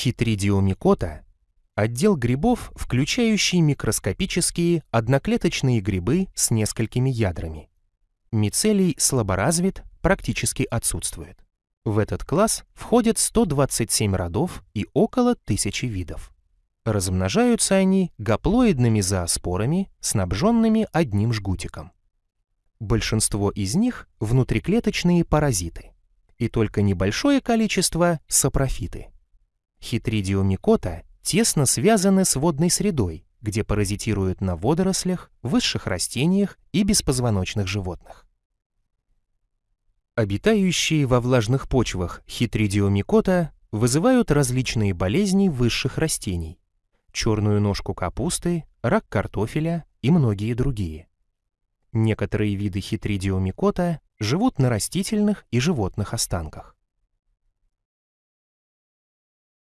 Хитридиомикота – отдел грибов, включающий микроскопические одноклеточные грибы с несколькими ядрами. Мицелий слаборазвит, практически отсутствует. В этот класс входят 127 родов и около тысячи видов. Размножаются они гаплоидными зооспорами, снабженными одним жгутиком. Большинство из них – внутриклеточные паразиты, и только небольшое количество – сапрофиты. Хитридиомикота тесно связаны с водной средой, где паразитируют на водорослях, высших растениях и беспозвоночных животных. Обитающие во влажных почвах хитридиомикота вызывают различные болезни высших растений, черную ножку капусты, рак картофеля и многие другие. Некоторые виды хитридиомикота живут на растительных и животных останках.